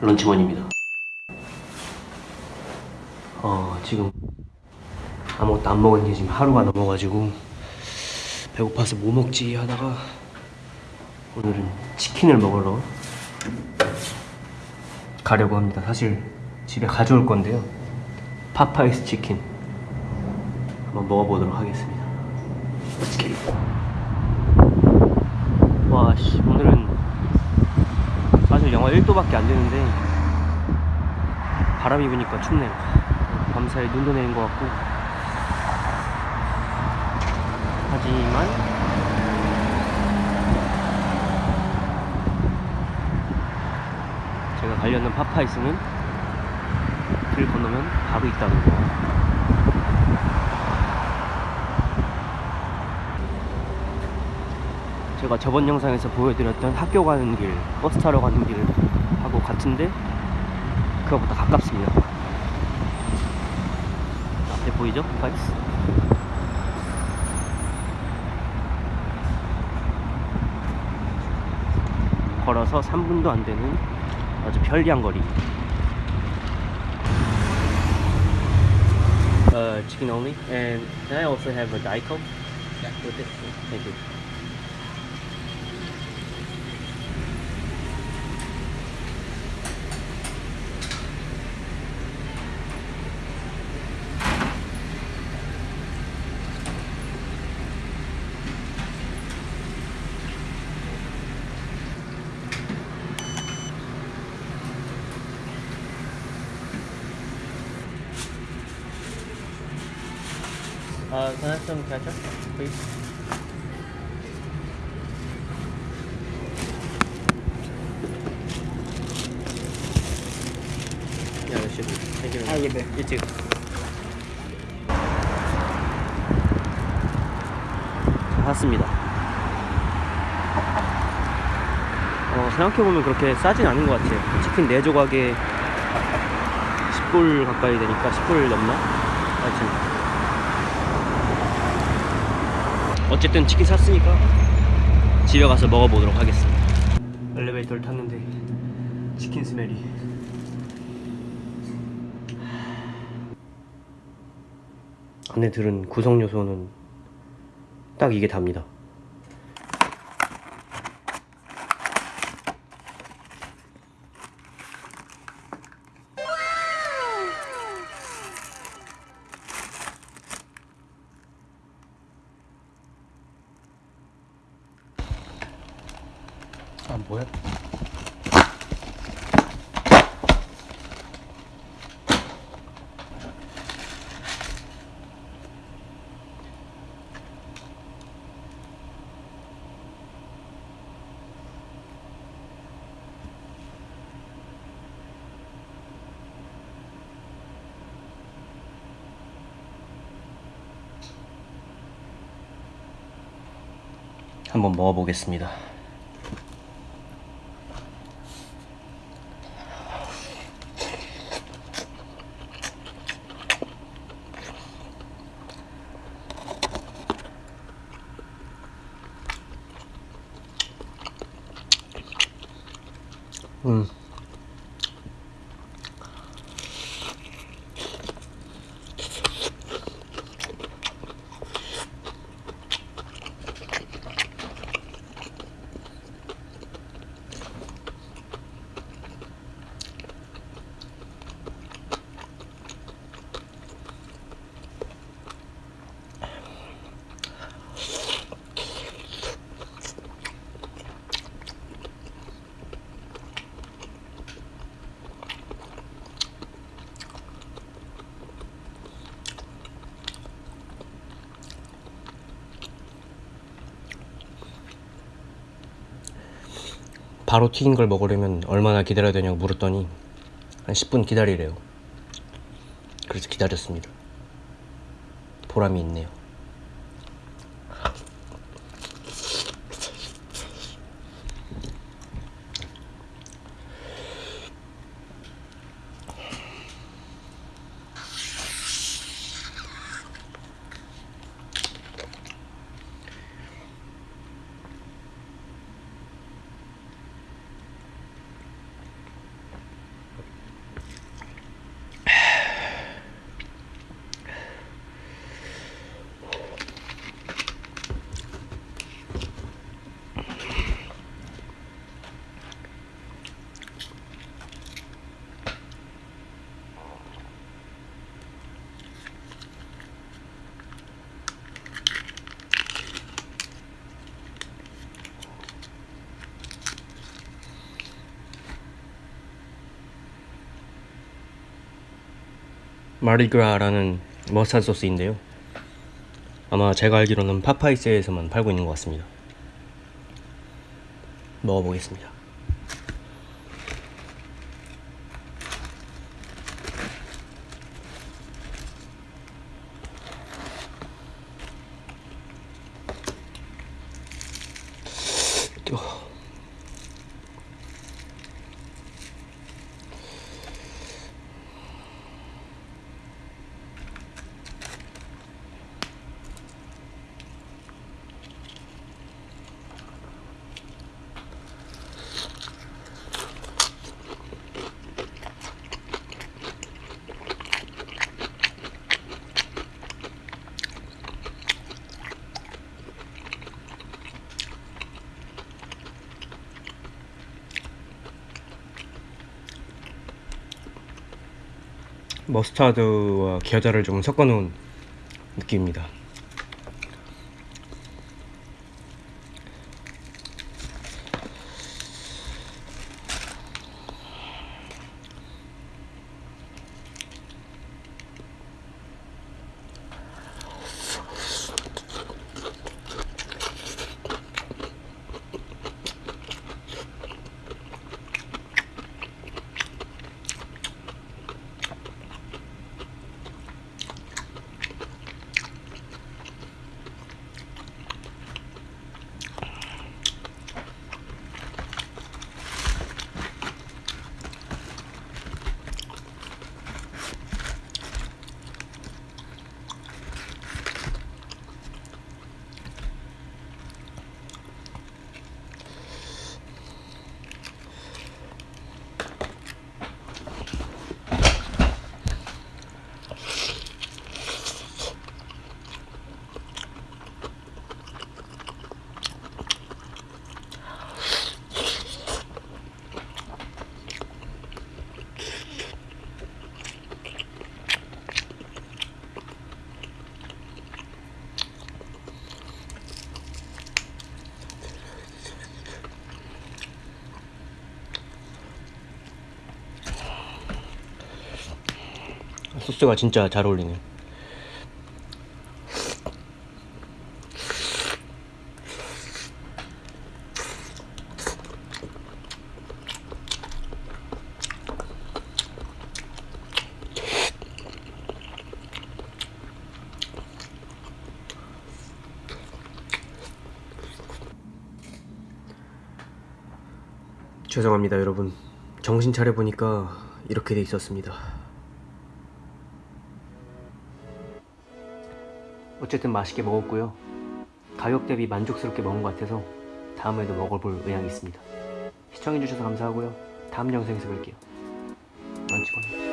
런치원입니다. 어, 지금 아무것도 안 먹은 지 지금 하루가 넘어가지고 배고파서 뭐 먹지 하다가 오늘은 치킨을 먹으러 가려고 합니다. 사실 집에 가져올 건데요. 파파이스 치킨 한번 먹어보도록 하겠습니다. 와, 씨, 오늘은 영하 1도밖에 안 되는데 바람이 부니까 춥네요. 밤사이 눈도 내린 것 같고 하지만 제가 가려는 파파이스는 길 건너면 바로 있다는 거. 제가 저번 영상에서 보여드렸던 학교 가는 길, 버스 타러 가는 길 하고 같은데 그거보다 가깝습니다. 앞에 보이죠? 파파이스. 걸어서 3분도 안 되는 아주 편리한 거리. Uh, chicken only, and can I also have a Coke? Yeah, with it. Thank you. Uh, can I have some ketchup, please? Yeah, that should be. Thank you. very much. You too. 자, 샀습니다. 어, 생각해보면 그렇게 싸진 않은 것 같아요. 치킨 4조각에 10불 가까이 되니까 10불 넘나? 하여튼 어쨌든 치킨 샀으니까 집에 가서 먹어보도록 하겠습니다. 엘리베이터를 탔는데 치킨 스멜이 안에 들은 구성 요소는 딱 이게 답니다. 뭐야? 한번 먹어보겠습니다. 음. 바로 튀긴 걸 먹으려면 얼마나 기다려야 되냐고 물었더니 한 10분 기다리래요. 그래서 기다렸습니다. 보람이 있네요. 마르그라라는 머스타드 소스인데요. 아마 제가 알기로는 파파이스에서만 팔고 있는 것 같습니다. 먹어보겠습니다. 머스타드와 겨자를 좀 섞어 놓은 느낌입니다. 소스가 진짜 잘 어울리네요. 죄송합니다, 여러분. 정신 차려 보니까 이렇게 돼 있었습니다. 어쨌든 맛있게 먹었고요. 가격 대비 만족스럽게 먹은 것 같아서 다음에도 먹어볼 의향이 있습니다. 시청해주셔서 감사하고요. 다음 영상에서 뵐게요. 만치건.